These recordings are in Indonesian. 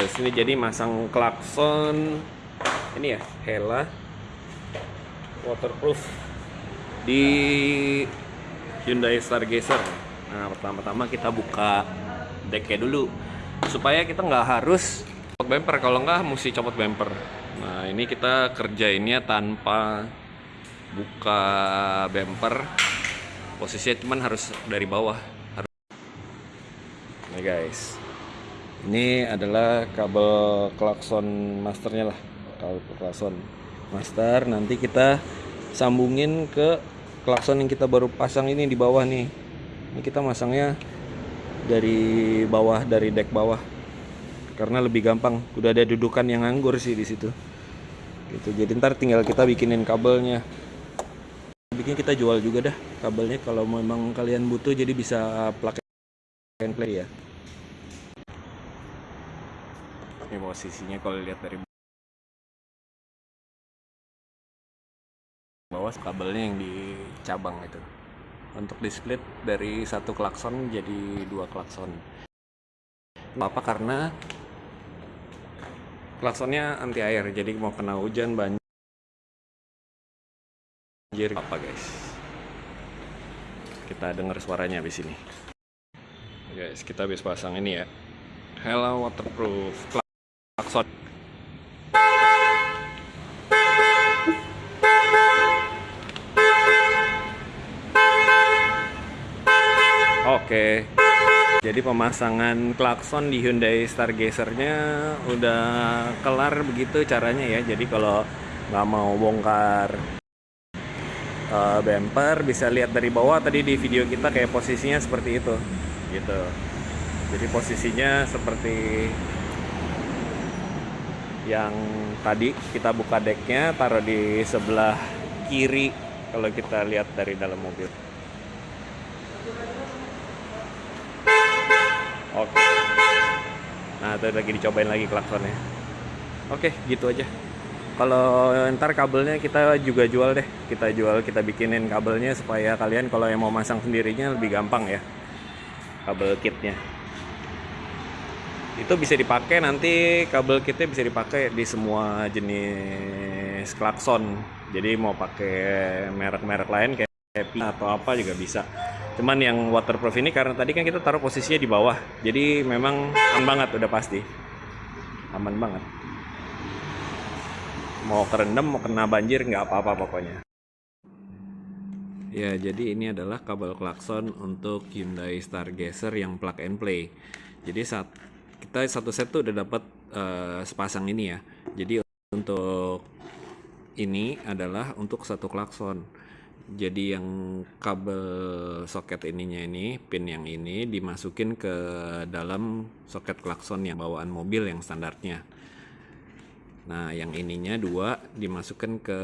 Dari sini jadi masang klakson. Ini ya Hella waterproof. Di Hyundai Stargazer. Nah pertama-tama kita buka decknya dulu. Supaya kita nggak harus copot bumper. Kalau nggak mesti copot bumper. Nah ini kita kerjainnya tanpa buka bumper. Posisinya cuman harus dari bawah. Harus nih guys ini adalah kabel klakson masternya lah. Kabel klakson master. Nanti kita sambungin ke klakson yang kita baru pasang ini di bawah nih. Ini kita masangnya dari bawah dari deck bawah. Karena lebih gampang. Udah ada dudukan yang nganggur sih di situ. Gitu. Jadi ntar tinggal kita bikinin kabelnya. Bikin kita jual juga dah kabelnya. Kalau memang kalian butuh jadi bisa plug and play ya ini posisinya kalau lihat dari bawah kabelnya yang di cabang itu. Untuk di split dari satu klakson jadi dua klakson. Apa karena klaksonnya anti air jadi mau kena hujan banjir apa guys? Kita dengar suaranya habis ini. Guys kita habis pasang ini ya. Hello waterproof klakson Oke. Jadi pemasangan klakson di Hyundai Stargazer-nya udah kelar begitu caranya ya. Jadi kalau nggak mau bongkar uh, bumper bisa lihat dari bawah tadi di video kita kayak posisinya seperti itu gitu. Jadi posisinya seperti yang tadi kita buka decknya taruh di sebelah kiri kalau kita lihat dari dalam mobil. Oke. Nah, itu lagi dicobain lagi klaksonnya. Oke, gitu aja. Kalau ntar kabelnya kita juga jual deh. Kita jual, kita bikinin kabelnya supaya kalian kalau yang mau masang sendirinya lebih gampang ya. Kabel kitnya. Itu bisa dipakai nanti kabel kitnya bisa dipakai di semua jenis klakson. Jadi mau pakai merek-merek lain kayak Happy atau apa juga bisa. Cuman yang waterproof ini karena tadi kan kita taruh posisinya di bawah. Jadi memang aman banget udah pasti. Aman banget. Mau kerendam, mau kena banjir nggak apa-apa pokoknya. Ya, jadi ini adalah kabel klakson untuk Hyundai Stargazer yang plug and play. Jadi saat kita satu set tuh udah dapat uh, sepasang ini ya. Jadi untuk ini adalah untuk satu klakson. Jadi yang kabel soket ininya ini pin yang ini dimasukin ke dalam soket klakson yang bawaan mobil yang standarnya. Nah yang ininya dua dimasukkan ke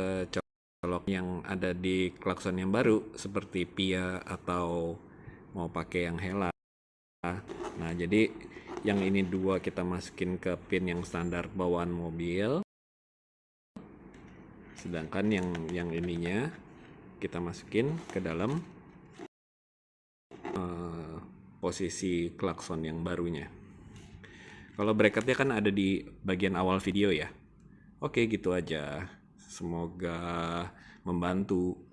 colok yang ada di klakson yang baru seperti Pia atau mau pakai yang Hela. Nah jadi yang ini dua kita masukin ke pin yang standar bawaan mobil sedangkan yang yang ininya kita masukin ke dalam uh, posisi klakson yang barunya. Kalau bracketnya kan ada di bagian awal video ya. Oke gitu aja. Semoga membantu.